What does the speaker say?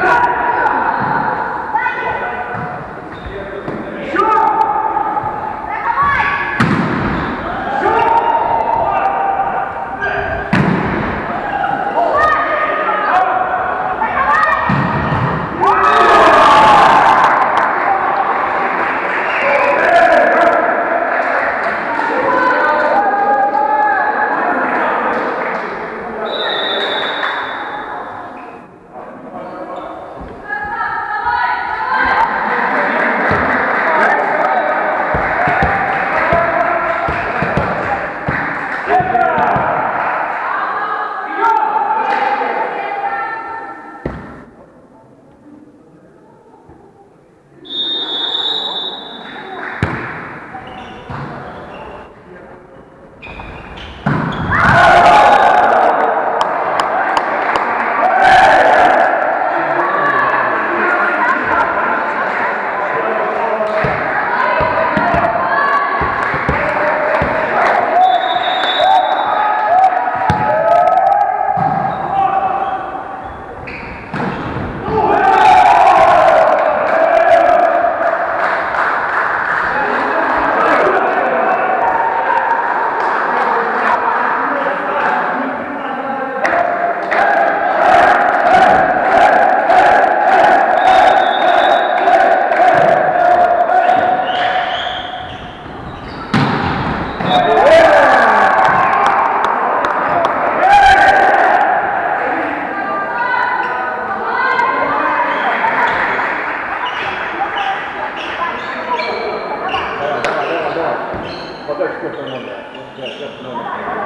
Christ. Yes, Florida. Just, just, just,